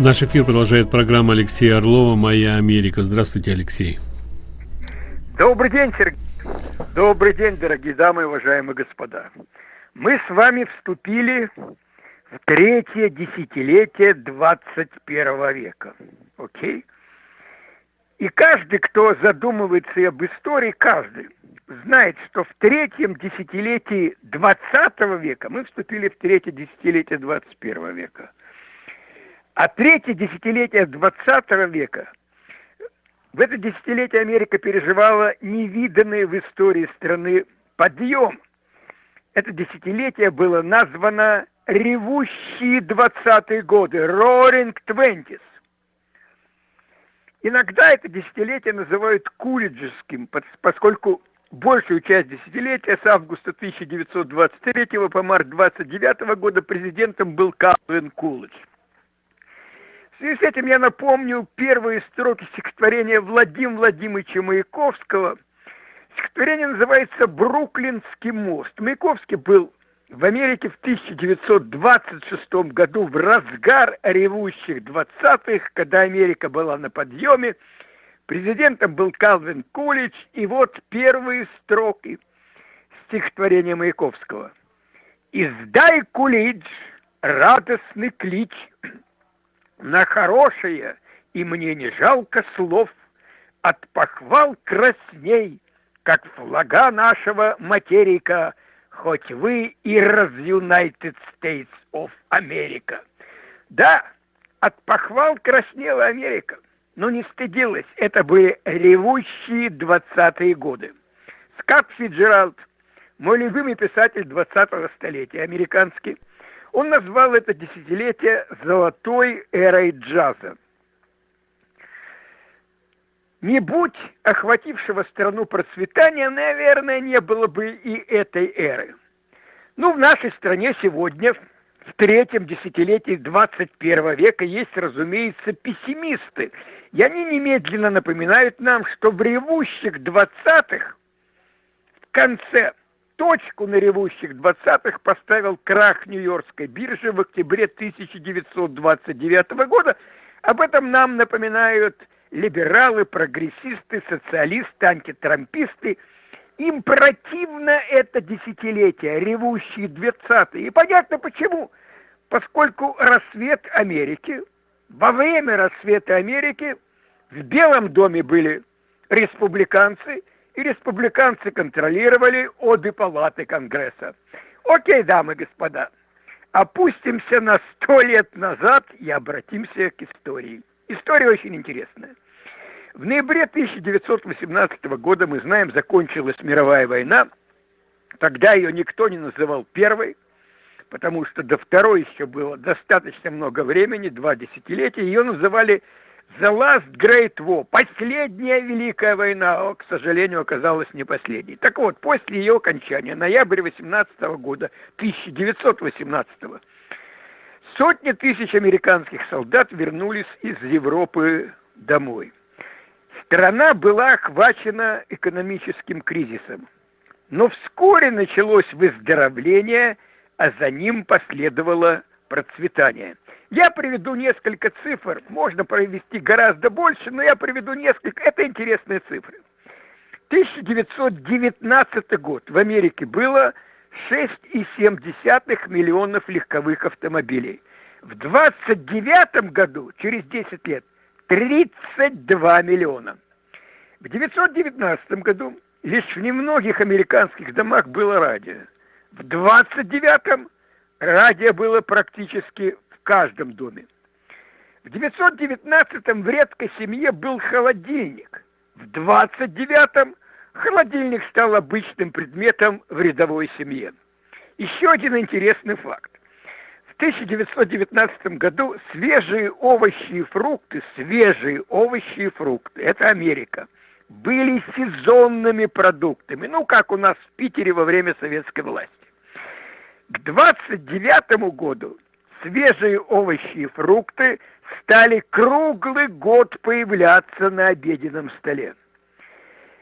Наш эфир продолжает программа Алексея Орлова «Моя Америка». Здравствуйте, Алексей. Добрый день, Сергей. Добрый день, дорогие дамы и уважаемые господа. Мы с вами вступили в третье десятилетие 21 века. Окей? И каждый, кто задумывается об истории, каждый знает, что в третьем десятилетии 20 века мы вступили в третье десятилетие 21 века. А третье десятилетие 20 века в это десятилетие Америка переживала невиданный в истории страны подъем. Это десятилетие было названо «Ревущие двадцатые годы» – «Roaring Twenties». Иногда это десятилетие называют кулиджеским, поскольку большую часть десятилетия с августа 1923 по март 29 года президентом был Калвин Кулидж. В связи с этим я напомню первые строки стихотворения Владимира Владимировича Маяковского. Стихотворение называется «Бруклинский мост». Маяковский был в Америке в 1926 году в разгар ревущих двадцатых, когда Америка была на подъеме, президентом был Калвин Кулич, и вот первые строки стихотворения Маяковского. «Издай, Кулич, радостный клич, на хорошее, и мне не жалко слов, от похвал красней, как флага нашего материка, хоть вы и раз United States of America. Да, от похвал краснела Америка, но не стыдилась. Это были ревущие двадцатые годы. Скотт Фиджеральд, мой любимый писатель двадцатого столетия, американский, он назвал это десятилетие «золотой эрой джаза». Не будь охватившего страну процветания, наверное, не было бы и этой эры. Ну, в нашей стране сегодня, в третьем десятилетии 21 века, есть, разумеется, пессимисты. И они немедленно напоминают нам, что в ревущих двадцатых в конце точку на ревущих двадцатых поставил крах Нью-Йоркской биржи в октябре 1929 года. Об этом нам напоминают либералы, прогрессисты, социалисты, антитрамписты. Им противно это десятилетие, ревущие двадцатые. И понятно почему. Поскольку рассвет Америки, во время рассвета Америки в Белом доме были республиканцы – и республиканцы контролировали обе палаты Конгресса. Окей, дамы и господа, опустимся на сто лет назад и обратимся к истории. История очень интересная. В ноябре 1918 года, мы знаем, закончилась мировая война. Тогда ее никто не называл первой, потому что до второй еще было достаточно много времени, два десятилетия. Ее называли The Last Great War, последняя Великая война, к сожалению, оказалась не последней. Так вот, после ее окончания, ноябрь 18 года, 1918 сотни тысяч американских солдат вернулись из Европы домой. Страна была охвачена экономическим кризисом. Но вскоре началось выздоровление, а за ним последовало процветание – я приведу несколько цифр, можно провести гораздо больше, но я приведу несколько, это интересные цифры. 1919 год в Америке было 6,7 миллионов легковых автомобилей. В 29 году, через 10 лет, 32 миллиона. В 1919 году лишь в немногих американских домах было радио. В 29-м радио было практически каждом доме. В 919-м в редкой семье был холодильник. В 29-м холодильник стал обычным предметом в рядовой семье. Еще один интересный факт. В 1919 году свежие овощи и фрукты, свежие овощи и фрукты, это Америка, были сезонными продуктами, ну, как у нас в Питере во время советской власти. К 29 году свежие овощи и фрукты стали круглый год появляться на обеденном столе.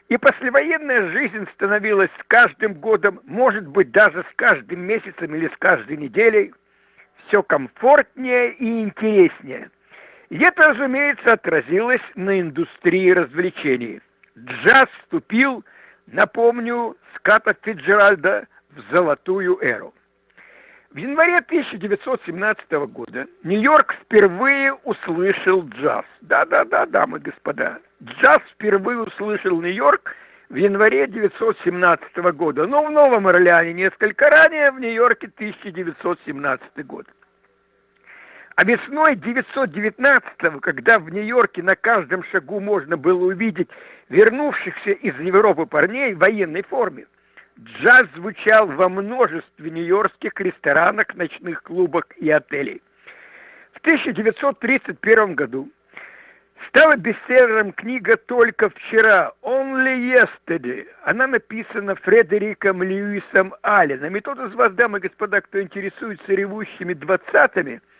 И послевоенная жизнь становилась с каждым годом, может быть, даже с каждым месяцем или с каждой неделей, все комфортнее и интереснее. И это, разумеется, отразилось на индустрии развлечений. Джаз вступил, напомню, с Ката Фиджеральда в золотую эру. В январе 1917 года Нью-Йорк впервые услышал джаз. Да-да-да, дамы и господа. Джаз впервые услышал Нью-Йорк в январе 1917 года. Но в Новом Орлеане несколько ранее, в Нью-Йорке 1917 год. А весной 919-го, когда в Нью-Йорке на каждом шагу можно было увидеть вернувшихся из Европы парней в военной форме, джаз звучал во множестве нью-йоркских ресторанах, ночных клубах и отелей. В 1931 году стала бестселлером книга «Только вчера» «Only Yesterday». Она написана Фредериком Льюисом Алленом. И тот из вас, дамы и господа, кто интересуется ревущими двадцатыми –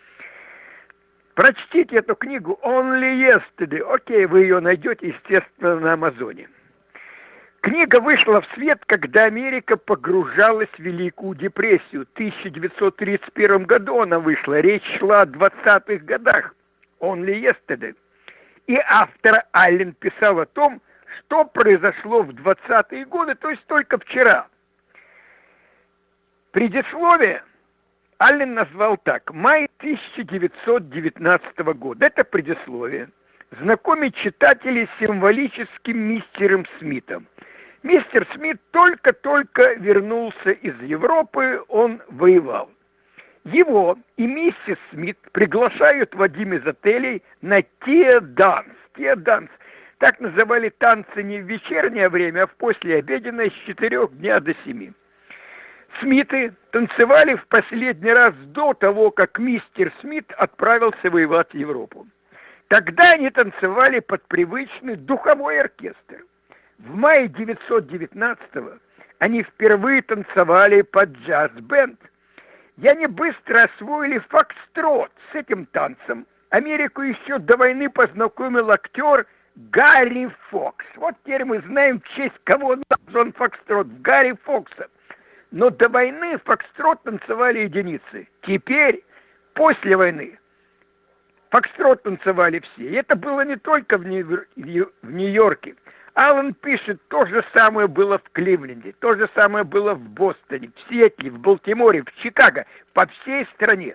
Прочтите эту книгу Only Yesterday. Окей, вы ее найдете, естественно, на Амазоне. Книга вышла в свет, когда Америка погружалась в Великую депрессию. В 1931 году она вышла. Речь шла о 20-х годах. Only Yesterday. И автор Аллен писал о том, что произошло в 20-е годы, то есть только вчера. Предисловие Аллен назвал так. Май 1919 года. Это предисловие. Знакомить читателей с символическим мистером Смитом. Мистер Смит только-только вернулся из Европы, он воевал. Его и миссис Смит приглашают в один из отелей на те-данс. Те-данс. Так называли танцы не в вечернее время, а в послеобеденное с четырех дня до семи. Смиты танцевали в последний раз до того, как мистер Смит отправился воевать в Европу. Тогда они танцевали под привычный духовой оркестр. В мае 919-го они впервые танцевали под джаз-бенд. И они быстро освоили фокстрот с этим танцем. Америку еще до войны познакомил актер Гарри Фокс. Вот теперь мы знаем, в честь кого назван фокстрот. Гарри Фокса – но до войны фокстрот танцевали единицы. Теперь, после войны, фокстрот танцевали все. И это было не только в Нью-Йорке. Аллан пишет, то же самое было в Кливленде, то же самое было в Бостоне, в Сиэтле, в Балтиморе, в Чикаго, по всей стране.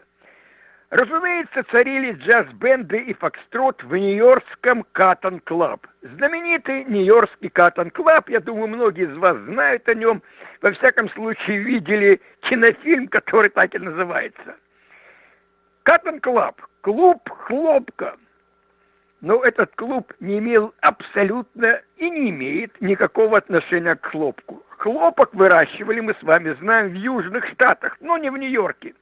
Разумеется, царили джаз-бенды и фокстрот в нью-йоркском Cotton Club. Знаменитый нью-йоркский Cotton Club, я думаю, многие из вас знают о нем, во всяком случае видели кинофильм, который так и называется. Cotton Club, клуб хлопка. Но этот клуб не имел абсолютно и не имеет никакого отношения к хлопку. Хлопок выращивали, мы с вами знаем, в Южных Штатах, но не в Нью-Йорке.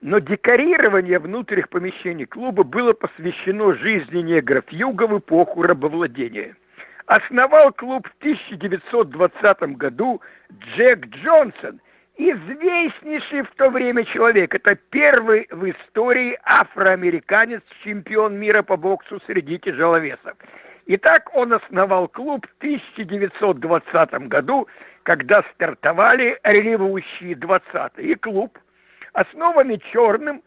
Но декорирование внутренних помещений клуба было посвящено жизни негров юга в эпоху рабовладения. Основал клуб в 1920 году Джек Джонсон, известнейший в то время человек. Это первый в истории афроамериканец, чемпион мира по боксу среди тяжеловесов. Итак, он основал клуб в 1920 году, когда стартовали ревущие 20-е. И клуб основанный черным,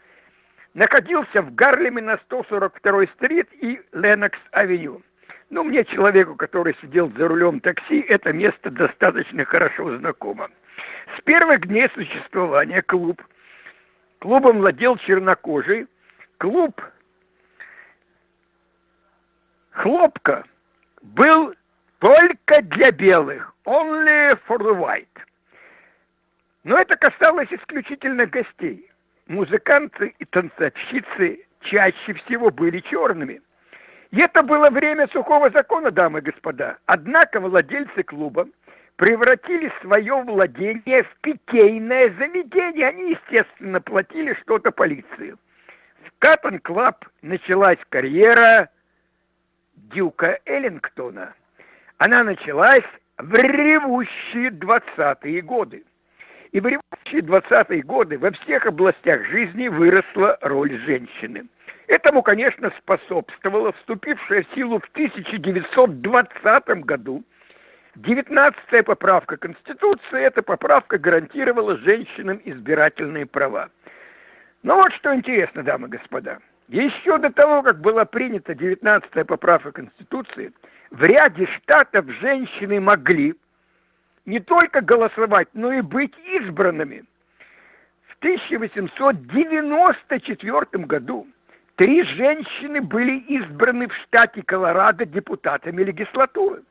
находился в Гарлеме на 142-й стрит и Ленокс-авеню. Ну, мне, человеку, который сидел за рулем такси, это место достаточно хорошо знакомо. С первых дней существования клуб, клубом владел чернокожий, клуб хлопка был только для белых, only for the white. Но это касалось исключительно гостей. Музыканты и танцовщицы чаще всего были черными. И это было время сухого закона, дамы и господа. Однако владельцы клуба превратили свое владение в питейное заведение. Они, естественно, платили что-то полиции. В Cotton Club началась карьера Дюка Эллингтона. Она началась в ревущие двадцатые годы. И в ревущие 20-е годы во всех областях жизни выросла роль женщины. Этому, конечно, способствовала вступившая в силу в 1920 году 19-я поправка Конституции. Эта поправка гарантировала женщинам избирательные права. Но вот что интересно, дамы и господа. Еще до того, как была принята 19-я поправка Конституции, в ряде штатов женщины могли не только голосовать, но и быть избранными. В 1894 году три женщины были избраны в штате Колорадо депутатами легислатуры.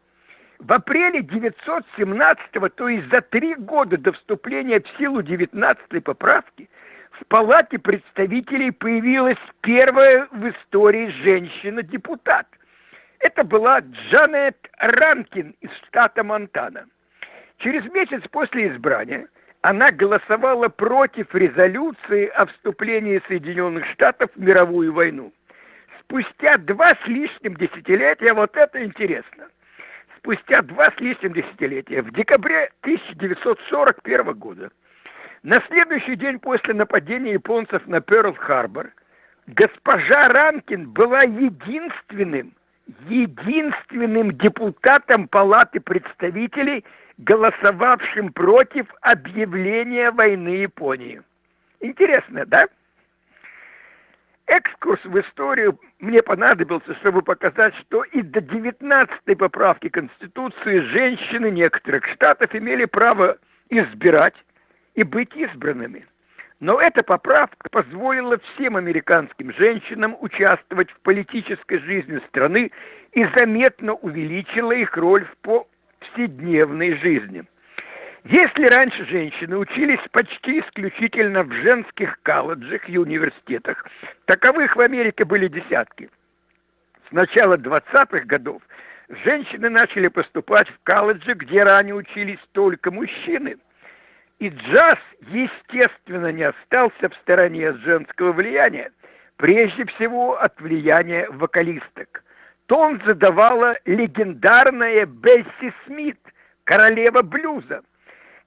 В апреле 917 то есть за три года до вступления в силу 19 поправки, в Палате представителей появилась первая в истории женщина-депутат. Это была Джанет Ранкин из штата Монтана. Через месяц после избрания она голосовала против резолюции о вступлении Соединенных Штатов в мировую войну. Спустя два с лишним десятилетия, вот это интересно, спустя два с лишним десятилетия, в декабре 1941 года, на следующий день после нападения японцев на Перл-Харбор, госпожа Ранкин была единственным, единственным депутатом Палаты представителей, голосовавшим против объявления войны Японии. Интересно, да? Экскурс в историю мне понадобился, чтобы показать, что и до 19-й поправки Конституции женщины некоторых штатов имели право избирать и быть избранными. Но эта поправка позволила всем американским женщинам участвовать в политической жизни страны и заметно увеличила их роль в повседневной жизни – если раньше женщины учились почти исключительно в женских колледжах и университетах, таковых в Америке были десятки. С начала 20-х годов женщины начали поступать в колледжи, где ранее учились только мужчины. И джаз, естественно, не остался в стороне от женского влияния, прежде всего от влияния вокалисток. Тон задавала легендарная Бесси Смит, королева блюза –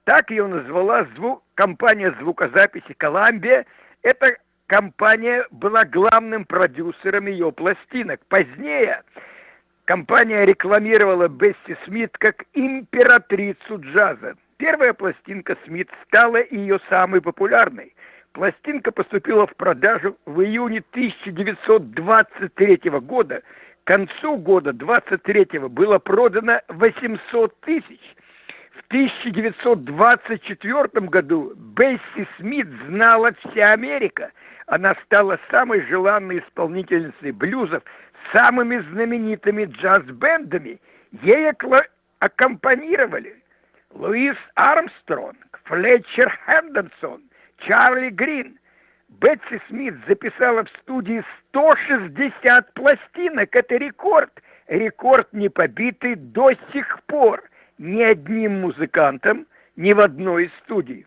так ее назвала звук, компания звукозаписи «Коламбия». Эта компания была главным продюсером ее пластинок. Позднее компания рекламировала Бесси Смит как императрицу джаза. Первая пластинка Смит стала ее самой популярной. Пластинка поступила в продажу в июне 1923 года. К концу года 23 было продано 800 тысяч. В 1924 году Бесси Смит знала вся Америка. Она стала самой желанной исполнительницей блюзов самыми знаменитыми джаз-бендами. Ей аккомпанировали Луис Армстронг, Флетчер Хендерсон, Чарли Грин. Бетси Смит записала в студии 160 пластинок. Это рекорд. Рекорд не побитый до сих пор ни одним музыкантом ни в одной из студий.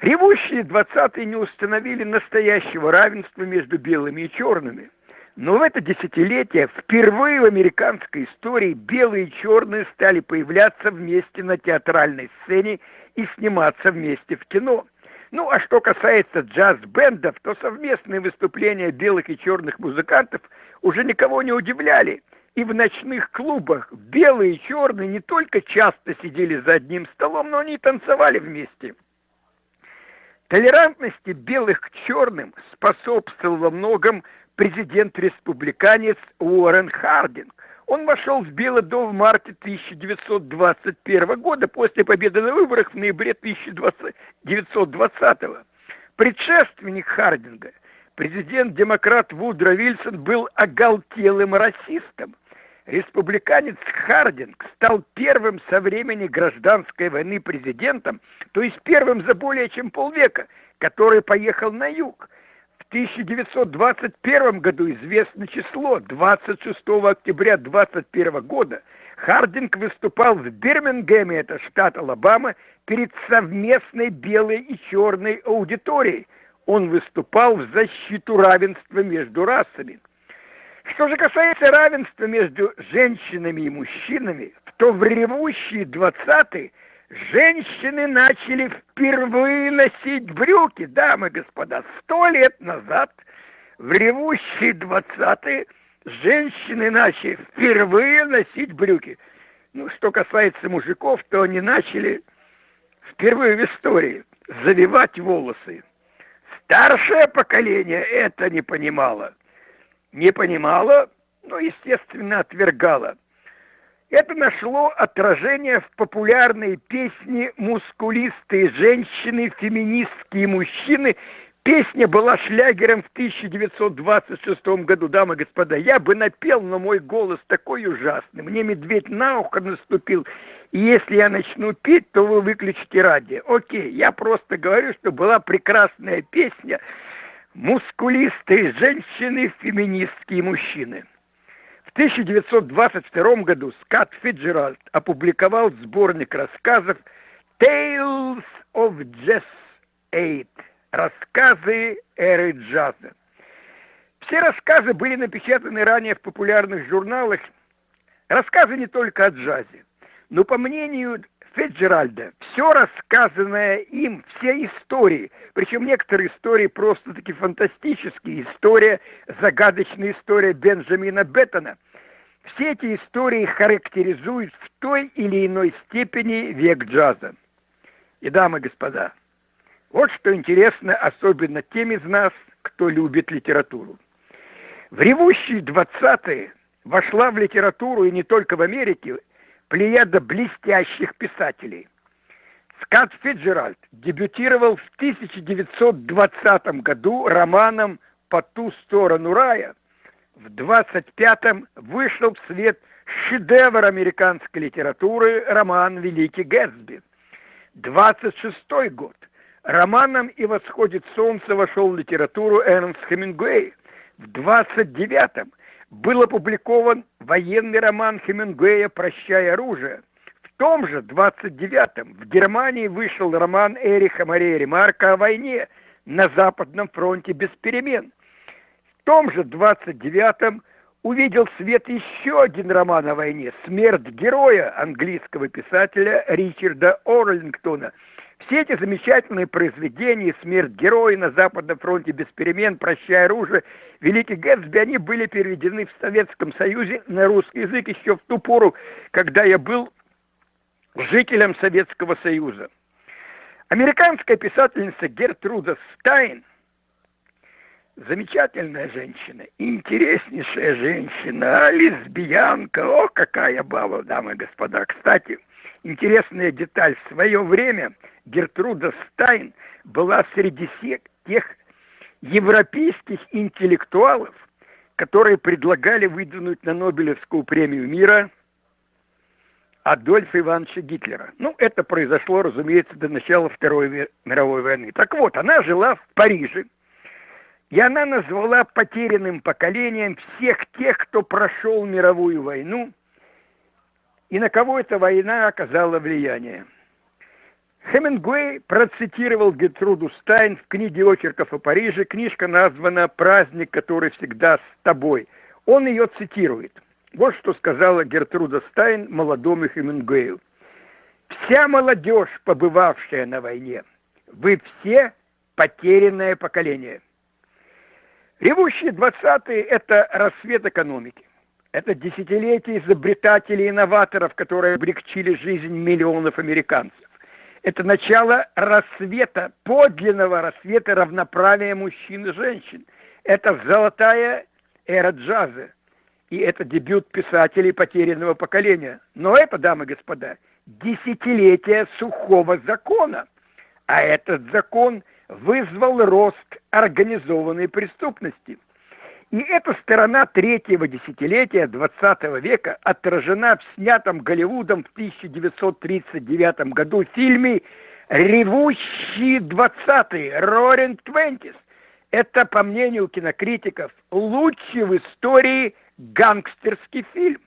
Ревущие двадцатые не установили настоящего равенства между белыми и черными. Но в это десятилетие впервые в американской истории белые и черные стали появляться вместе на театральной сцене и сниматься вместе в кино. Ну, а что касается джаз-бендов, то совместные выступления белых и черных музыкантов уже никого не удивляли – и в ночных клубах белые и черные не только часто сидели за одним столом, но они танцевали вместе. Толерантности белых к черным способствовал во многом президент-республиканец Уоррен Хардинг. Он вошел в Белый дом в марте 1921 года после победы на выборах в ноябре 1920. Предшественник Хардинга, президент-демократ Вудро Вильсон, был оголтелым расистом республиканец Хардинг стал первым со времени гражданской войны президентом, то есть первым за более чем полвека, который поехал на юг. В 1921 году известно число, 26 октября 2021 года, Хардинг выступал в Бирмингеме, это штат Алабама, перед совместной белой и черной аудиторией. Он выступал в защиту равенства между расами – что же касается равенства между женщинами и мужчинами, то в ревущие двадцатые женщины начали впервые носить брюки, дамы господа. Сто лет назад в ревущие двадцатые женщины начали впервые носить брюки. Ну, что касается мужиков, то они начали впервые в истории завивать волосы Старшее поколение это не понимало. Не понимало, но, естественно, отвергало. Это нашло отражение в популярной песне «Мускулистые женщины, феминистские мужчины». Песня была шлягером в 1926 году, дамы и господа. Я бы напел, но мой голос такой ужасный. Мне медведь на ухо наступил. И если я начну петь, то вы выключите радио. Окей, я просто говорю, что была прекрасная песня «Мускулистые женщины, феминистские мужчины». В 1922 году Скотт Фиджеральд опубликовал сборник рассказов Tales of Jazz Eight – рассказы эры джаза. Все рассказы были напечатаны ранее в популярных журналах. Рассказы не только о джазе, но, по мнению Фиджеральда, все рассказанное им, все истории, причем некоторые истории просто-таки фантастические, история, загадочная история Бенджамина Беттона, все эти истории характеризуют в той или иной степени век джаза. И, дамы и господа, вот что интересно особенно тем из нас, кто любит литературу. В ревущие двадцатые вошла в литературу и не только в Америке плеяда блестящих писателей. Скотт Фиджеральд дебютировал в 1920 году романом «По ту сторону рая». В 25-м вышел в свет шедевр американской литературы роман «Великий Гэтсби». 26-й год. Романом «И восходит солнце» вошел в литературу Эрнст Хемингуэй. В 29-м был опубликован военный роман Хемингуэя «Прощай оружие». В том же 29-м в Германии вышел роман Эриха Мария Ремарка о войне на Западном фронте без перемен. В том же 29-м увидел свет еще один роман о войне «Смерть героя» английского писателя Ричарда Орлингтона – все эти замечательные произведения «Смерть героя» на Западном фронте без перемен, «Прощай оружие», «Великий Гэтсби», они были переведены в Советском Союзе на русский язык еще в ту пору, когда я был жителем Советского Союза. Американская писательница Гертруда Стайн замечательная женщина, интереснейшая женщина, лесбиянка, о, какая баба, дамы и господа. Кстати, интересная деталь, в свое время – Гертруда Стайн была среди тех европейских интеллектуалов, которые предлагали выдвинуть на Нобелевскую премию мира Адольфа Ивановича Гитлера. Ну, это произошло, разумеется, до начала Второй мировой войны. Так вот, она жила в Париже, и она назвала потерянным поколением всех тех, кто прошел мировую войну, и на кого эта война оказала влияние. Хемингуэй процитировал Гертруду Стайн в книге очерков о Париже. Книжка названа «Праздник, который всегда с тобой». Он ее цитирует. Вот что сказала Гертруда Стайн молодому Хемингуэю. «Вся молодежь, побывавшая на войне, вы все потерянное поколение». Ревущие двадцатые – это рассвет экономики. Это десятилетие изобретателей и инноваторов, которые облегчили жизнь миллионов американцев. Это начало рассвета, подлинного рассвета равноправия мужчин и женщин. Это золотая эра джаза. И это дебют писателей потерянного поколения. Но это, дамы и господа, десятилетие сухого закона. А этот закон вызвал рост организованной преступности – и эта сторона третьего десятилетия XX века отражена в снятом Голливудом в 1939 году фильме «Ревущие двадцатые» Roaring Twenties. Это, по мнению кинокритиков, лучший в истории гангстерский фильм.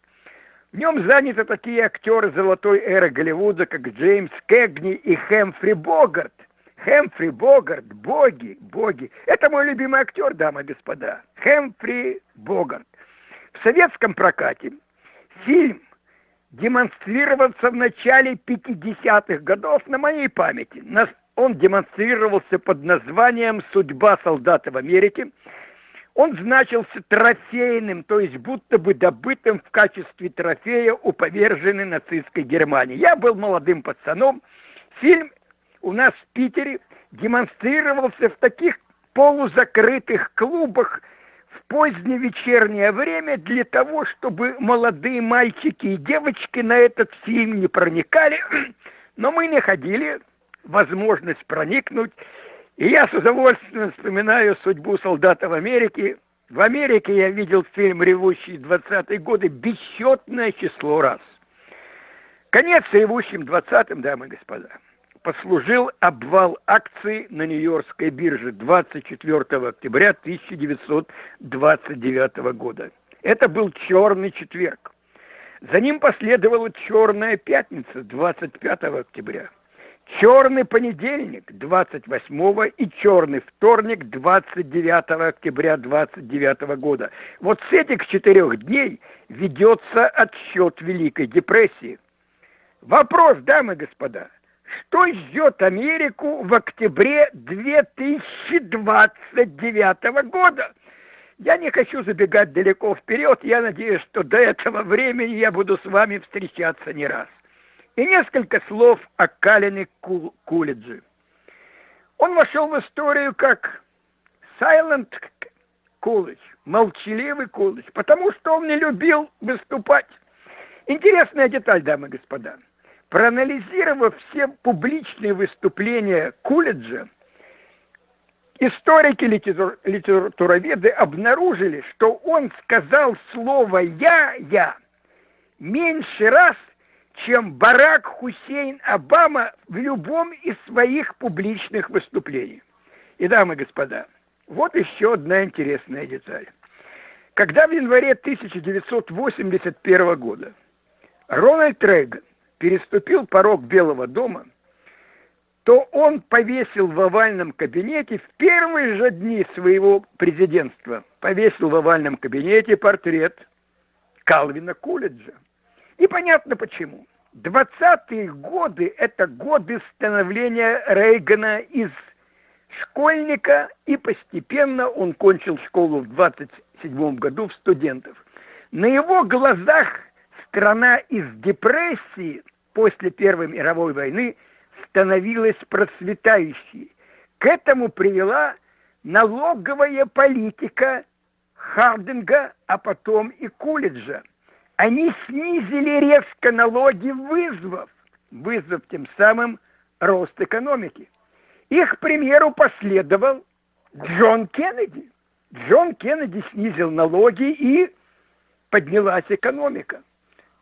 В нем заняты такие актеры золотой эры Голливуда, как Джеймс Кэгни и Хэмфри Богарт. Хэмфри Богарт, боги, боги. Это мой любимый актер, дамы и господа. Хэмфри Богарт. В советском прокате фильм демонстрировался в начале 50-х годов на моей памяти. Он демонстрировался под названием «Судьба солдата в Америке». Он значился трофейным, то есть будто бы добытым в качестве трофея у поверженной нацистской Германии. Я был молодым пацаном. Фильм у нас в Питере демонстрировался в таких полузакрытых клубах в позднее вечернее время для того, чтобы молодые мальчики и девочки на этот фильм не проникали. Но мы находили возможность проникнуть. И я с удовольствием вспоминаю судьбу солдата в Америке. В Америке я видел фильм «Ревущие 20-е годы» бесчетное число раз. Конец ревущим 20-м, дамы и господа послужил обвал акций на Нью-Йоркской бирже 24 октября 1929 года. Это был черный четверг. За ним последовала черная пятница 25 октября. Черный понедельник 28 и черный вторник 29 октября 29 года. Вот с этих четырех дней ведется отсчет Великой депрессии. Вопрос, дамы и господа – что ждет Америку в октябре 2029 года? Я не хочу забегать далеко вперед, я надеюсь, что до этого времени я буду с вами встречаться не раз. И несколько слов о Калине Кул. Он вошел в историю как Silent Coolidge, молчаливый Кулидж, потому что он не любил выступать. Интересная деталь, дамы и господа – Проанализировав все публичные выступления Кулиджа, историки литературоведы обнаружили, что он сказал слово «я», «я» меньше раз, чем Барак Хусейн Обама в любом из своих публичных выступлений. И, дамы и господа, вот еще одна интересная деталь. Когда в январе 1981 года Рональд Рейган переступил порог Белого дома, то он повесил в овальном кабинете в первые же дни своего президентства, повесил в овальном кабинете портрет Калвина Кулиджа. И понятно почему. Двадцатые годы – это годы становления Рейгана из школьника, и постепенно он кончил школу в 27 году в студентов. На его глазах страна из депрессии после Первой мировой войны становилась процветающей. К этому привела налоговая политика Хардинга, а потом и Кулиджа. Они снизили резко налоги, вызвав, вызвав тем самым рост экономики. Их примеру последовал Джон Кеннеди. Джон Кеннеди снизил налоги и поднялась экономика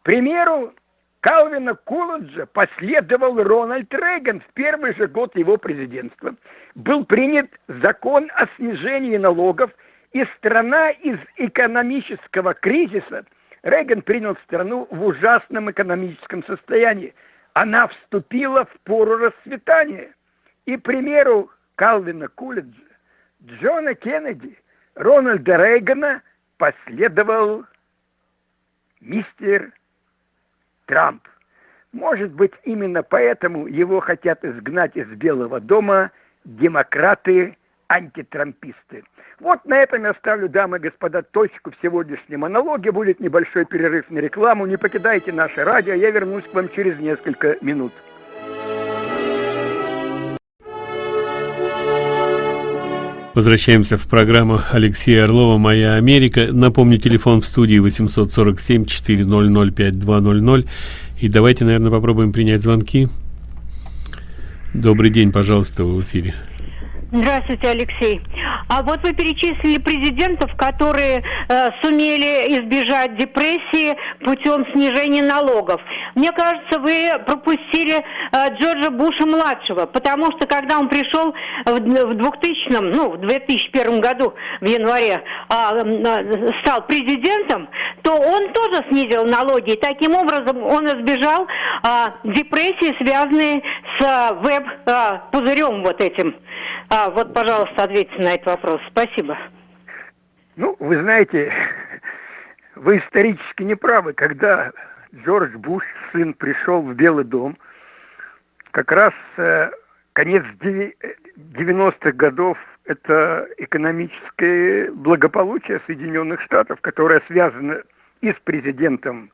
примеру Калвина Куладжа последовал Рональд Рейган в первый же год его президентства. Был принят закон о снижении налогов, и страна из экономического кризиса, Рейган принял страну в ужасном экономическом состоянии. Она вступила в пору расцветания. И примеру Калвина Кулиджа, Джона Кеннеди, Рональда Рейгана последовал мистер Трамп. Может быть, именно поэтому его хотят изгнать из Белого дома демократы, антитрамписты. Вот на этом я ставлю, дамы и господа, точку в сегодняшнем монологе. Будет небольшой перерыв на рекламу. Не покидайте наше радио. Я вернусь к вам через несколько минут. Возвращаемся в программу Алексея Орлова «Моя Америка». Напомню, телефон в студии 847-400-5200. И давайте, наверное, попробуем принять звонки. Добрый день, пожалуйста, в эфире. Здравствуйте, Алексей. А вот вы перечислили президентов, которые э, сумели избежать депрессии путем снижения налогов. Мне кажется, вы пропустили э, Джорджа Буша младшего, потому что когда он пришел в, в 2000, ну, в 2001 году в январе э, стал президентом, то он тоже снизил налоги. И таким образом он избежал э, депрессии, связанной с э, веб-пузырем э, вот этим. А, вот, пожалуйста, ответьте на этот вопрос. Спасибо. Ну, вы знаете, вы исторически не правы. Когда Джордж Буш, сын, пришел в Белый дом, как раз э, конец 90-х годов это экономическое благополучие Соединенных Штатов, которое связано и с президентом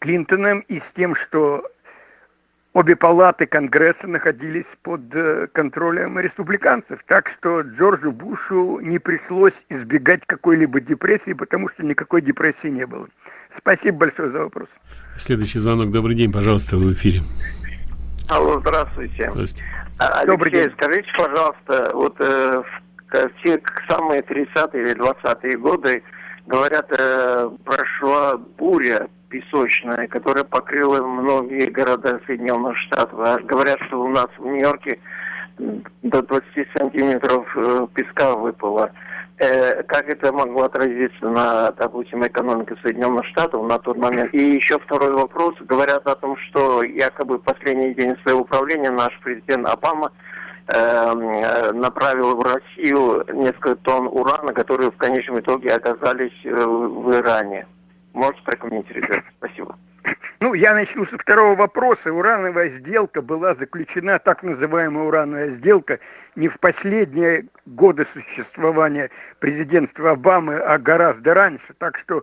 Клинтоном, и с тем, что обе палаты Конгресса находились под э, контролем республиканцев. Так что Джорджу Бушу не пришлось избегать какой-либо депрессии, потому что никакой депрессии не было. Спасибо большое за вопрос. Следующий звонок. Добрый день, пожалуйста, вы в эфире. Алло, здравствуйте. здравствуйте. А, Алексей, Добрый день. скажите, пожалуйста, вот э, в те самые 30-е или 20-е годы, говорят, э, прошла буря песочная, которая покрыла многие города Соединенных Штатов. А говорят, что у нас в Нью-Йорке до 20 сантиметров э, песка выпало. Э, как это могло отразиться на, допустим, экономике Соединенных Штатов на тот момент? И еще второй вопрос. Говорят о том, что якобы последний день своего управления наш президент Обама эм, э, направил в Россию несколько тонн урана, которые в конечном итоге оказались в Иране. Можете прокомментировать? Спасибо. Ну, я начну со второго вопроса. Урановая сделка была заключена, так называемая урановая сделка, не в последние годы существования президентства Обамы, а гораздо раньше. Так что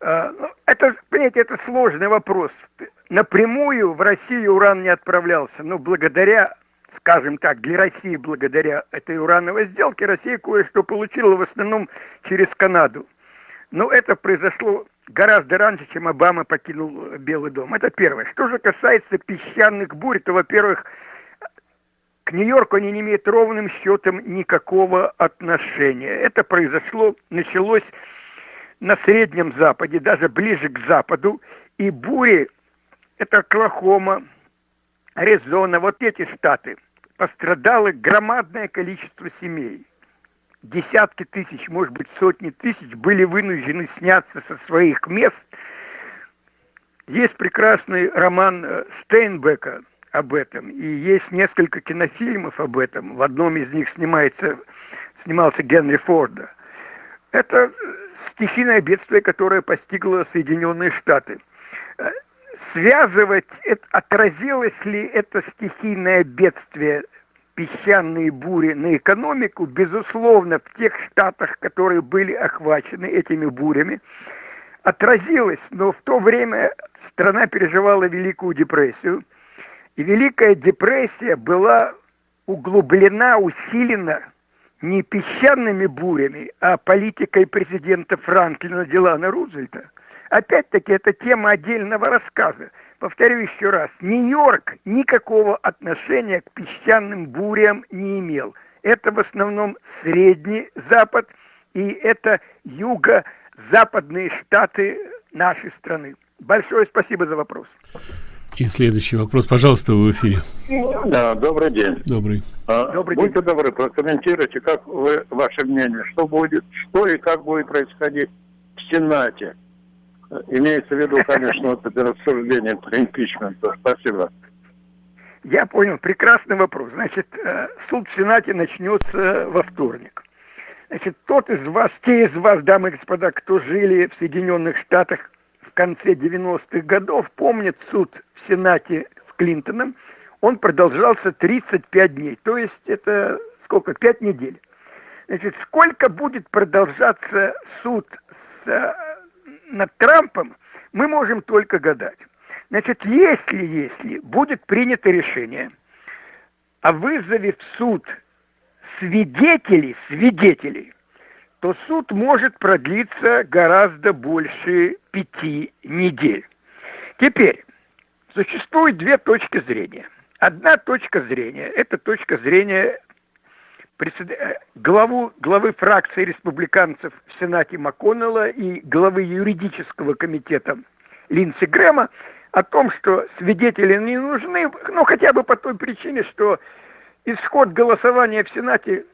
э, ну, это, понимаете, это сложный вопрос. Напрямую в Россию уран не отправлялся, но благодаря скажем так, для России благодаря этой урановой сделке Россия кое-что получила в основном через Канаду. Но это произошло гораздо раньше, чем Обама покинул Белый дом. Это первое. Что же касается песчаных бурь, то, во-первых, к Нью-Йорку они не имеют ровным счетом никакого отношения. Это произошло, началось на Среднем Западе, даже ближе к Западу. И бури, это Оклахома, Аризона, вот эти штаты, пострадало громадное количество семей десятки тысяч, может быть, сотни тысяч были вынуждены сняться со своих мест. Есть прекрасный роман э, Стейнбека об этом, и есть несколько кинофильмов об этом. В одном из них снимается, снимался Генри Форда. Это стихийное бедствие, которое постигло Соединенные Штаты. Э, связывать, отразилось ли это стихийное бедствие песчаные бури на экономику, безусловно, в тех штатах, которые были охвачены этими бурями, отразилось, но в то время страна переживала Великую депрессию, и Великая депрессия была углублена, усилена не песчаными бурями, а политикой президента Франклина Делана Рузвельта. Опять-таки, это тема отдельного рассказа повторю еще раз, Нью-Йорк никакого отношения к песчаным бурям не имел. Это в основном Средний Запад и это юго-западные штаты нашей страны. Большое спасибо за вопрос. И следующий вопрос, пожалуйста, в эфире. Да, добрый день. Добрый. А, добрый будьте день. добры, прокомментируйте, как вы, ваше мнение, что будет, что и как будет происходить в Сенате Имеется в виду, конечно, вот это рассуждение про импичмент. Спасибо. Я понял. Прекрасный вопрос. Значит, э, суд в Сенате начнется во вторник. Значит, тот из вас, те из вас, дамы и господа, кто жили в Соединенных Штатах в конце 90-х годов, помнят суд в Сенате с Клинтоном. Он продолжался 35 дней. То есть это сколько? 5 недель. Значит, сколько будет продолжаться суд с э, над Трампом мы можем только гадать. Значит, если, если будет принято решение о вызове в суд свидетелей, свидетелей, то суд может продлиться гораздо больше пяти недель. Теперь, существует две точки зрения. Одна точка зрения – это точка зрения главу, главы фракции республиканцев в Сенате МакКоннелла и главы юридического комитета Линдси Грэма о том, что свидетели не нужны, ну хотя бы по той причине, что исход голосования в Сенате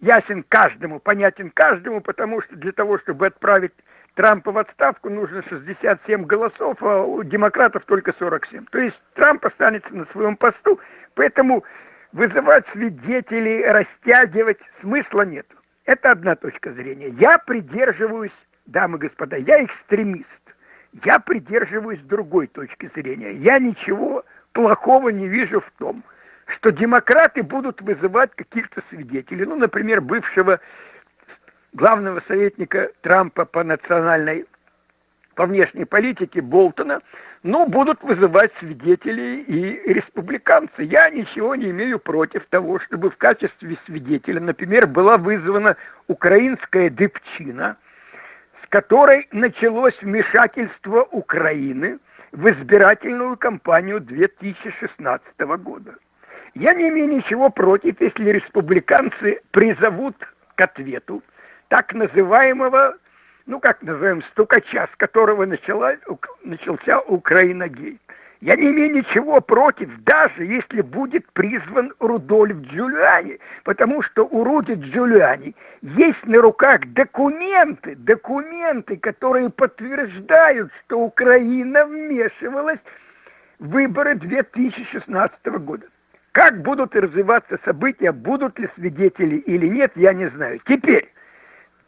ясен каждому, понятен каждому, потому что для того, чтобы отправить Трампа в отставку, нужно 67 голосов, а у демократов только 47. То есть Трамп останется на своем посту, поэтому вызывать свидетелей, растягивать смысла нет. Это одна точка зрения. Я придерживаюсь, дамы и господа, я экстремист. Я придерживаюсь другой точки зрения. Я ничего плохого не вижу в том, что демократы будут вызывать каких-то свидетелей. Ну, например, бывшего главного советника Трампа по национальной, по внешней политике Болтона. Ну, будут вызывать свидетелей и республиканцы. Я ничего не имею против того, чтобы в качестве свидетеля, например, была вызвана украинская дыпчина, с которой началось вмешательство Украины в избирательную кампанию 2016 года. Я не имею ничего против, если республиканцы призовут к ответу так называемого ну, как назовем, стукача, с которого начала, начался Украина-гейт. Я не имею ничего против, даже если будет призван Рудольф Джулиани, потому что у Руди Джулиани есть на руках документы, документы, которые подтверждают, что Украина вмешивалась в выборы 2016 года. Как будут развиваться события, будут ли свидетели или нет, я не знаю. Теперь,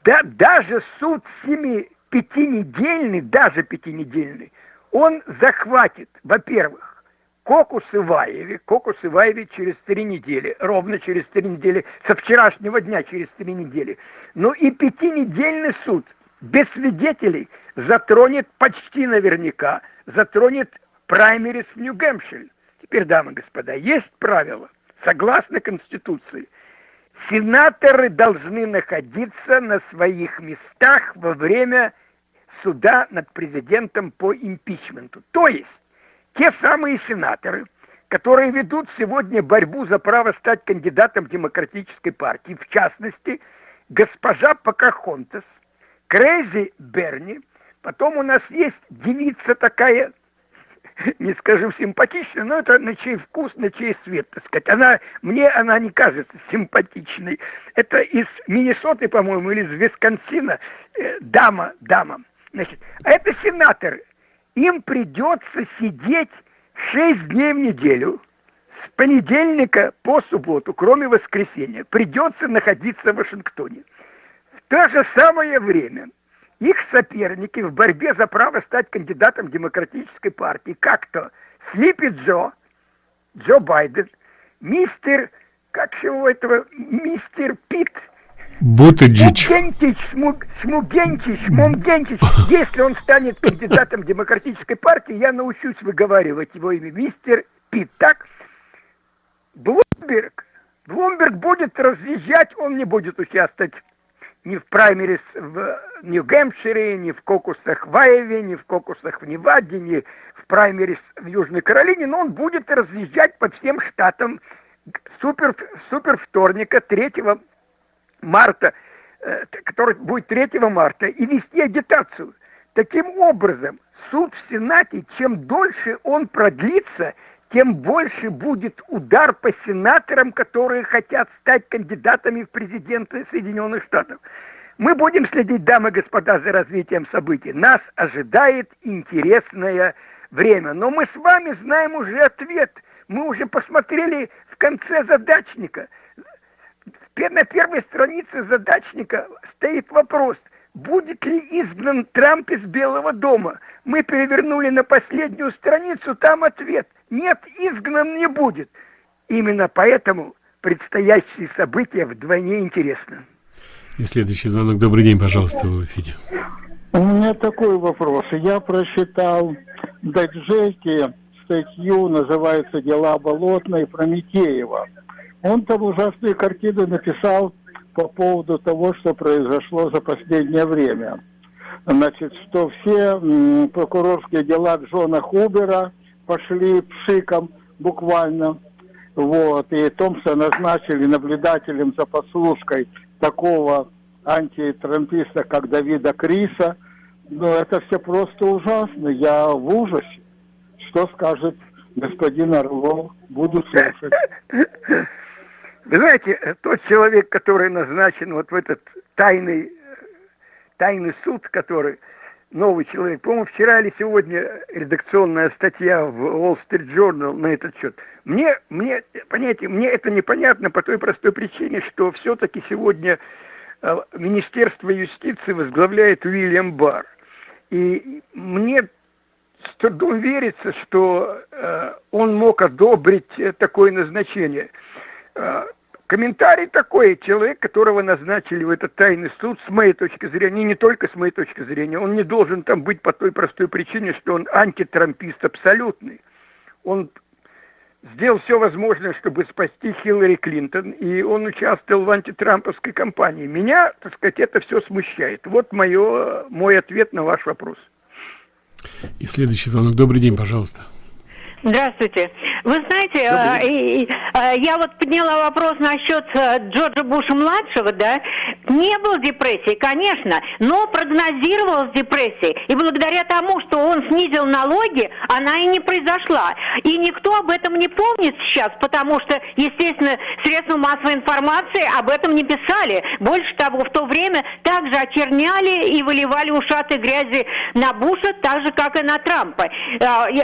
да, даже суд семи пятинедельный, даже пятинедельный, он захватит, во-первых, Кокус Иваеве, Кокус Иваеве через три недели, ровно через три недели, со вчерашнего дня через три недели. Ну и пятинедельный суд без свидетелей затронет почти наверняка, затронет праймерис в Нью-Гэмпшире. Теперь, дамы и господа, есть правило, согласно Конституции – Сенаторы должны находиться на своих местах во время суда над президентом по импичменту. То есть те самые сенаторы, которые ведут сегодня борьбу за право стать кандидатом демократической партии, в частности, госпожа Покахонтес, Крейзи Берни, потом у нас есть девица такая не скажу симпатичная, но это на чей вкус, на чей свет, так сказать. Она, мне она не кажется симпатичной. Это из Миннесоты, по-моему, или из Висконсина. Э, дама, дама. Значит, а это сенаторы. Им придется сидеть шесть дней в неделю, с понедельника по субботу, кроме воскресенья. Придется находиться в Вашингтоне. В то же самое время – их соперники в борьбе за право стать кандидатом демократической партии, как-то Слипи Джо, Джо Байден, мистер, как его этого, мистер Пит, Бутыджич. Смугентич, смуг, Смугентич, Смугентич. Если он станет кандидатом демократической партии, я научусь выговаривать его имя. Мистер Пит, так? Блумберг. Блумберг будет разъезжать, он не будет участвовать ни в праймерис в Нью-Гэмпшире, ни в кокусах в Айове, ни в кокусах в Неваде, ни в праймерис в Южной Каролине, но он будет разъезжать по всем штатам супер, супер вторника 3 марта, э, который будет 3 марта, и вести агитацию. Таким образом, суд в Сенате, чем дольше он продлится, тем больше будет удар по сенаторам, которые хотят стать кандидатами в президенты Соединенных Штатов. Мы будем следить, дамы и господа, за развитием событий. Нас ожидает интересное время. Но мы с вами знаем уже ответ. Мы уже посмотрели в конце задачника. На первой странице задачника стоит вопрос, будет ли изгнан Трамп из Белого дома. Мы перевернули на последнюю страницу, там ответ – нет, изгнан не будет. Именно поэтому предстоящие события вдвойне интересны. И следующий звонок. Добрый день, пожалуйста, в эфире. У меня такой вопрос. Я прочитал в Даджеке статью, называется «Дела болотной» Прометеева. Он там ужасные картины написал по поводу того, что произошло за последнее время. Значит, что все прокурорские дела Джона Хубера – пошли пшиком буквально. Вот. И Томса назначили наблюдателем за послушкой такого антитрамписта, как Давида Криса. Но это все просто ужасно. Я в ужасе. Что скажет господин Орлов? Буду слушать. Вы знаете, тот человек, который назначен вот в этот тайный, тайный суд, который новый человек. По-моему, вчера или сегодня редакционная статья в Wall Street Journal на этот счет. Мне, мне, понимаете, мне это непонятно по той простой причине, что все-таки сегодня э, Министерство юстиции возглавляет Уильям Барр. И мне с трудом верится, что э, он мог одобрить такое назначение. Комментарий такой. Человек, которого назначили в этот тайный суд, с моей точки зрения, не только с моей точки зрения, он не должен там быть по той простой причине, что он антитрампист абсолютный. Он сделал все возможное, чтобы спасти Хиллари Клинтон, и он участвовал в антитрамповской кампании. Меня, так сказать, это все смущает. Вот мое, мой ответ на ваш вопрос. И следующий звонок. Добрый день, пожалуйста. Здравствуйте. Вы знаете, э, э, я вот подняла вопрос насчет э, Джорджа Буша-младшего, да. Не было депрессии, конечно, но прогнозировалась депрессия. И благодаря тому, что он снизил налоги, она и не произошла. И никто об этом не помнит сейчас, потому что, естественно, средства массовой информации об этом не писали. Больше того, в то время также очерняли и выливали ушаты грязи на Буша, так же, как и на Трампа.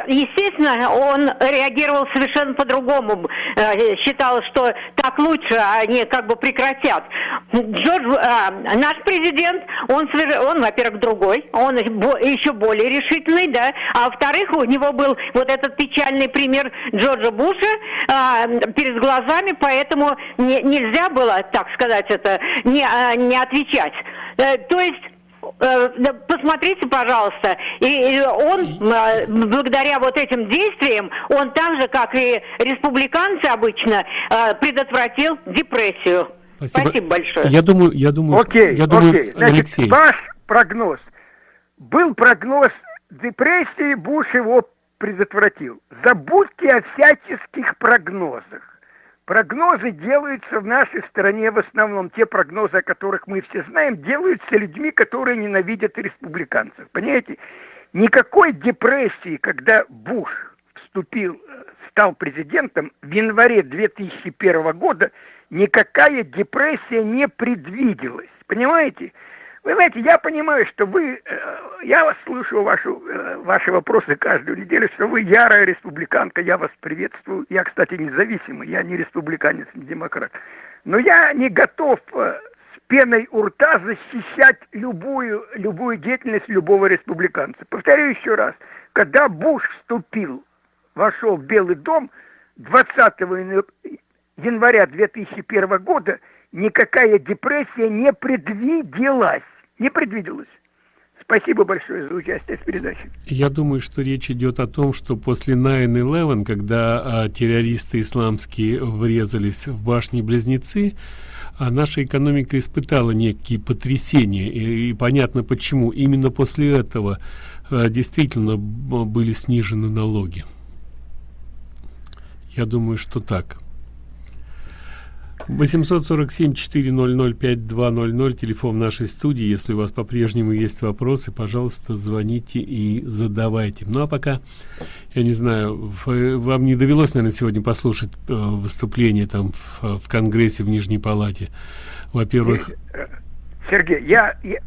Естественно, он реагировал совершенно по-другому. Э, считал, что так лучше, а они как бы прекратят. Джордж, э, наш президент, он, он во-первых, другой, он еще более решительный, да, а во-вторых, у него был вот этот печальный пример Джорджа Буша э, перед глазами, поэтому не, нельзя было, так сказать, это не, не отвечать. То есть Э, посмотрите, пожалуйста, и он э, благодаря вот этим действиям, он так же, как и республиканцы обычно, э, предотвратил депрессию. Спасибо, Спасибо большое. Я думаю, я думаю, окей, я думаю, окей. Значит, Алексей. Ваш прогноз. Был прогноз депрессии, Буш его предотвратил. Забудьте о всяческих прогнозах. Прогнозы делаются в нашей стране в основном, те прогнозы, о которых мы все знаем, делаются людьми, которые ненавидят республиканцев. Понимаете? Никакой депрессии, когда Буш вступил, стал президентом в январе 2001 года, никакая депрессия не предвиделась. Понимаете? Вы знаете, я понимаю, что вы, э, я вас слушаю вашу, э, ваши вопросы каждую неделю, что вы ярая республиканка, я вас приветствую. Я, кстати, независимый, я не республиканец, не демократ. Но я не готов э, с пеной у рта защищать любую, любую деятельность любого республиканца. Повторю еще раз, когда Буш вступил, вошел в Белый дом 20 января 2001 года, никакая депрессия не предвиделась. Не предвиделась. Спасибо большое за участие в передаче. Я думаю, что речь идет о том, что после 9-11, когда а, террористы исламские врезались в башни-близнецы, а наша экономика испытала некие потрясения. И, и понятно почему. Именно после этого а, действительно были снижены налоги. Я думаю, что так. 847-400-5200, телефон нашей студии. Если у вас по-прежнему есть вопросы, пожалуйста, звоните и задавайте. Ну, а пока, я не знаю, вам не довелось, наверное, сегодня послушать э, выступление там в, в Конгрессе в Нижней Палате. Во-первых... Э, Сергей, я, я,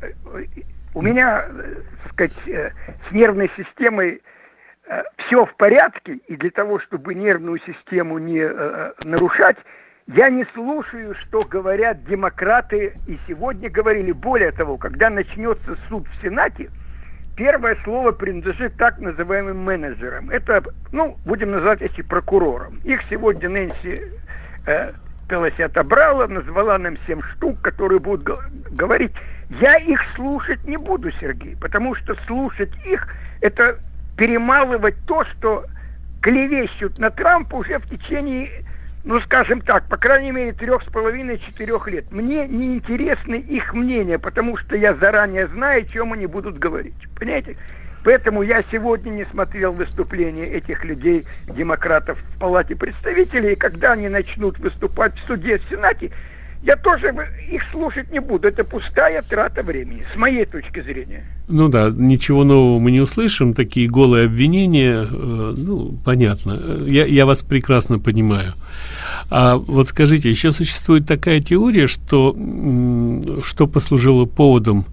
у меня, так сказать, э, с нервной системой все в порядке, и для того, чтобы нервную систему не нарушать, я не слушаю, что говорят демократы, и сегодня говорили. Более того, когда начнется суд в Сенате, первое слово принадлежит так называемым менеджерам. Это, ну, будем называть эти прокурором. Их сегодня Нэнси э, Пелоси отобрала, назвала нам семь штук, которые будут говорить. Я их слушать не буду, Сергей, потому что слушать их – это перемалывать то, что клевещут на Трампа уже в течение ну, скажем так, по крайней мере, трех с половиной-четырех лет. Мне не интересны их мнения, потому что я заранее знаю, о чем они будут говорить. Понимаете? Поэтому я сегодня не смотрел выступления этих людей, демократов в Палате представителей, и когда они начнут выступать в суде, в Сенате, я тоже их слушать не буду. Это пустая трата времени, с моей точки зрения. Ну да, ничего нового мы не услышим. Такие голые обвинения, э, ну, понятно. Я, я вас прекрасно понимаю. А вот скажите, еще существует такая теория, что, что послужило поводом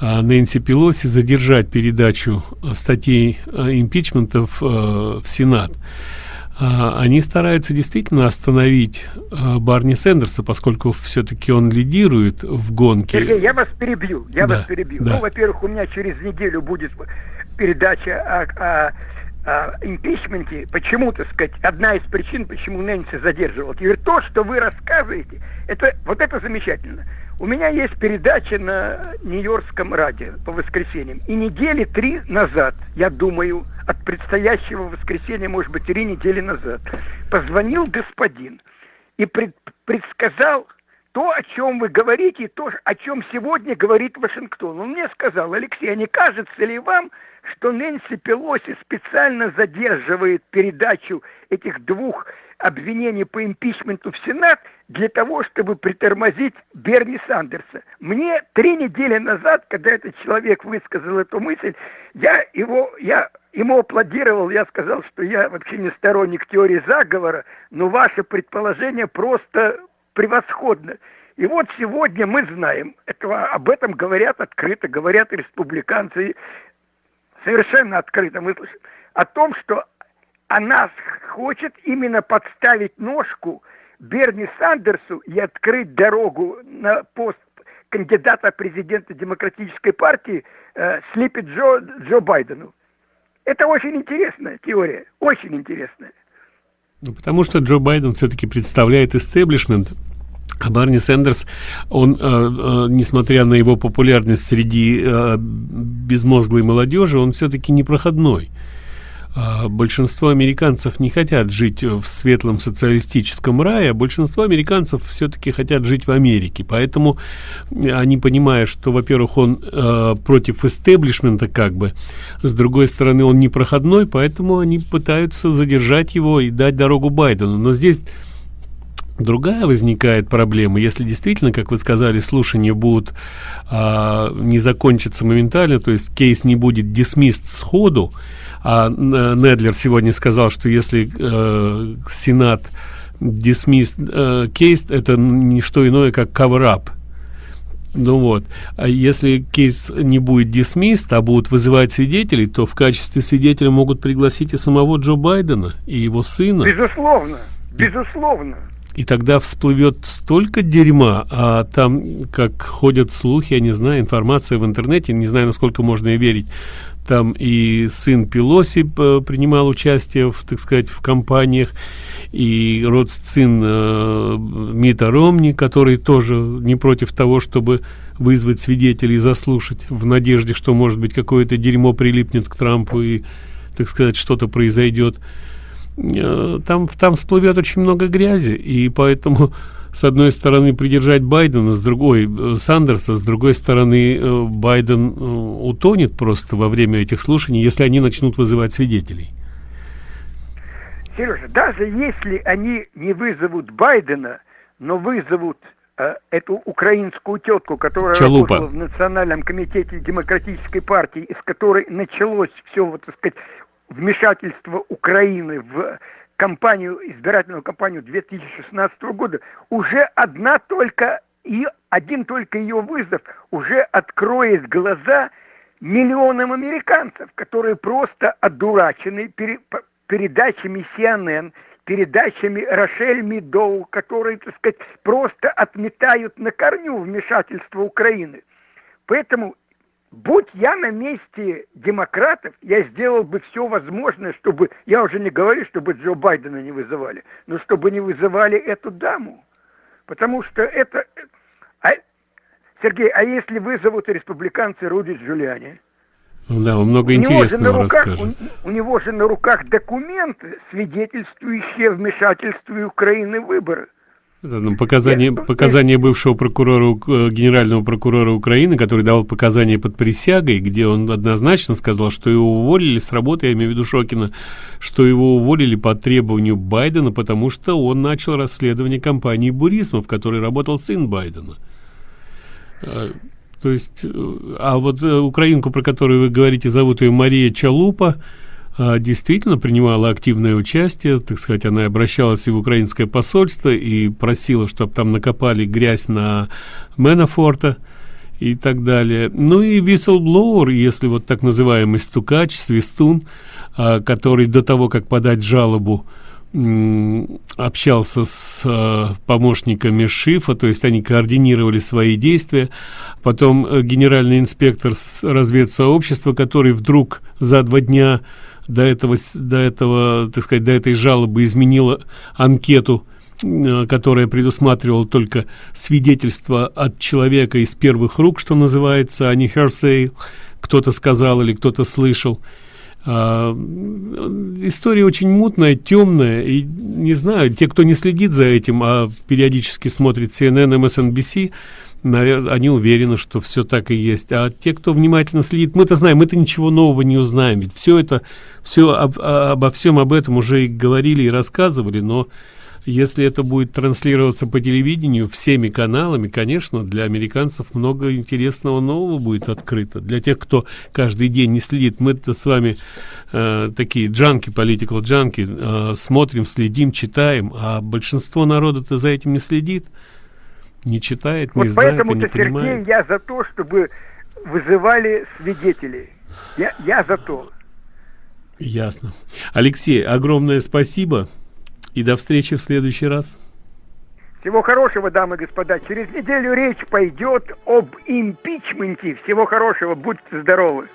а, Нэнси Пелоси задержать передачу статей а, импичментов а, в Сенат. А, они стараются действительно остановить а, Барни Сендерса, поскольку все-таки он лидирует в гонке. Сергей, я вас перебью, я да, вас перебью. Да. Ну, во-первых, у меня через неделю будет передача о, о, э, импичменте, почему, так сказать, одна из причин, почему Нэнси задерживал. Теперь то, что вы рассказываете, это, вот это замечательно. У меня есть передача на Нью-Йоркском радио по воскресеньям. И недели три назад, я думаю, от предстоящего воскресенья, может быть, три недели назад, позвонил господин и пред, предсказал то, о чем вы говорите, и то, о чем сегодня говорит Вашингтон. Он мне сказал, Алексей, а не кажется ли вам, что Нэнси Пелоси специально задерживает передачу этих двух обвинений по импичменту в Сенат для того, чтобы притормозить Берни Сандерса. Мне три недели назад, когда этот человек высказал эту мысль, я его, я ему аплодировал, я сказал, что я вообще не сторонник теории заговора, но ваше предположение просто превосходно. И вот сегодня мы знаем, этого, об этом говорят открыто, говорят республиканцы, совершенно открыто мы слышим, о том, что она хочет именно подставить ножку Берни Сандерсу и открыть дорогу на пост кандидата президента Демократической партии э, Джо, Джо Байдену. Это очень интересная теория, очень интересная. Ну, потому что Джо Байден все-таки представляет истеблишмент, а Барни Сэндерс, он, э, э, несмотря на его популярность среди э, безмозглой молодежи, он все-таки непроходной. Э, большинство американцев не хотят жить в светлом социалистическом рае, а большинство американцев все-таки хотят жить в Америке. Поэтому они понимают, что, во-первых, он э, против истеблишмента как бы, с другой стороны, он непроходной, поэтому они пытаются задержать его и дать дорогу Байдену. Но здесь Другая возникает проблема, если действительно, как вы сказали, слушания будут а, не закончиться моментально, то есть кейс не будет дисмист сходу, а Недлер сегодня сказал, что если э, Сенат дисмист э, кейс, это не что иное, как cover-up. Ну вот, а если кейс не будет дисмист, а будут вызывать свидетелей, то в качестве свидетеля могут пригласить и самого Джо Байдена, и его сына. Безусловно, безусловно. И тогда всплывет столько дерьма, а там, как ходят слухи, я не знаю, информация в интернете, не знаю, насколько можно ей верить, там и сын Пелоси э, принимал участие, в, так сказать, в кампаниях, и род сын э, Мита Ромни, который тоже не против того, чтобы вызвать свидетелей, заслушать, в надежде, что, может быть, какое-то дерьмо прилипнет к Трампу и, так сказать, что-то произойдет. Э, там, там всплывет очень много грязи, и поэтому с одной стороны придержать Байдена, с другой э, Сандерса, с другой стороны э, Байден утонет просто во время этих слушаний, если они начнут вызывать свидетелей. Сережа, даже если они не вызовут Байдена, но вызовут э, эту украинскую тетку, которая Чалупа. работала в Национальном комитете Демократической партии, из которой началось все, вот, так сказать, вмешательство Украины в кампанию, избирательную кампанию 2016 года, уже одна только и один только ее вызов уже откроет глаза миллионам американцев, которые просто одурачены пере, передачами CNN, передачами Рошель Мидоу, которые, так сказать, просто отметают на корню вмешательство Украины. Поэтому Будь я на месте демократов, я сделал бы все возможное, чтобы, я уже не говорю, чтобы Джо Байдена не вызывали, но чтобы не вызывали эту даму. Потому что это... А, Сергей, а если вызовут республиканцы Руди Джулиани? Да, он много у интересного него руках, расскажет. У, у него же на руках документы, свидетельствующие вмешательство Украины в выборы. Это, ну, показания, показания бывшего прокурора, э, генерального прокурора Украины, который давал показания под присягой, где он однозначно сказал, что его уволили с работы, я имею в виду Шокина, что его уволили по требованию Байдена, потому что он начал расследование компании Бурисма, в которой работал сын Байдена. А, то есть, э, а вот э, украинку, про которую вы говорите, зовут ее Мария Чалупа, действительно принимала активное участие, так сказать, она обращалась и в украинское посольство и просила, чтобы там накопали грязь на Менафорта и так далее. Ну и whistleblower, если вот так называемый стукач, свистун, а, который до того, как подать жалобу, общался с э, помощниками Шифа, то есть они координировали свои действия. Потом э, генеральный инспектор разведсообщества, который вдруг за два дня до этого, до этого, так сказать, до этой жалобы изменила анкету, э, которая предусматривала только свидетельство от человека из первых рук, что называется, а не hearsay, кто-то сказал или кто-то слышал. А, история очень мутная, темная, и не знаю, те, кто не следит за этим, а периодически смотрит CNN, MSNBC, наверное, они уверены, что все так и есть. А те, кто внимательно следит, мы-то знаем, мы-то ничего нового не узнаем. Ведь все это, все об, обо всем об этом уже и говорили, и рассказывали, но если это будет транслироваться по телевидению всеми каналами, конечно, для американцев много интересного нового будет открыто. Для тех, кто каждый день не следит, мы-то с вами э, такие джанки, политикал джанки, э, смотрим, следим, читаем, а большинство народа-то за этим не следит, не читает, вот не знает поэтому не Сергей, я за то, чтобы вызывали свидетелей. Я, я за то. Ясно. Алексей, огромное спасибо. И до встречи в следующий раз. Всего хорошего, дамы и господа. Через неделю речь пойдет об импичменте. Всего хорошего. Будьте здоровы.